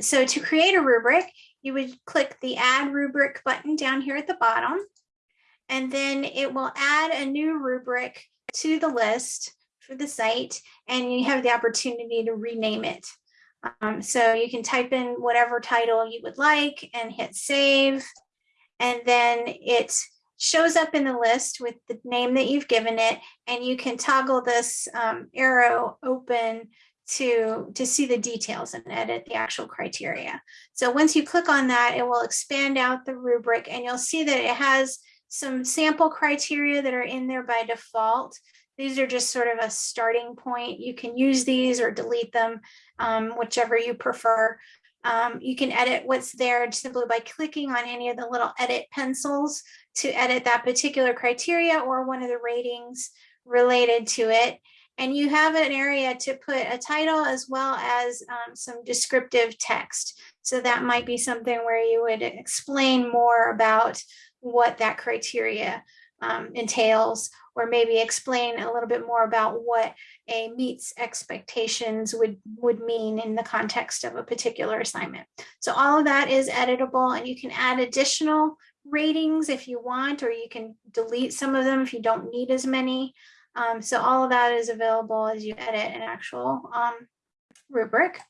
So to create a rubric, you would click the add rubric button down here at the bottom. And then it will add a new rubric to the list for the site and you have the opportunity to rename it. Um, so you can type in whatever title you would like and hit save. And then it shows up in the list with the name that you've given it. And you can toggle this um, arrow open to, to see the details and edit the actual criteria. So once you click on that, it will expand out the rubric and you'll see that it has some sample criteria that are in there by default. These are just sort of a starting point. You can use these or delete them, um, whichever you prefer. Um, you can edit what's there simply by clicking on any of the little edit pencils to edit that particular criteria or one of the ratings related to it. And you have an area to put a title as well as um, some descriptive text. So that might be something where you would explain more about what that criteria um, entails, or maybe explain a little bit more about what a meets expectations would, would mean in the context of a particular assignment. So all of that is editable and you can add additional ratings if you want, or you can delete some of them if you don't need as many. Um, so all of that is available as you edit an actual um, rubric.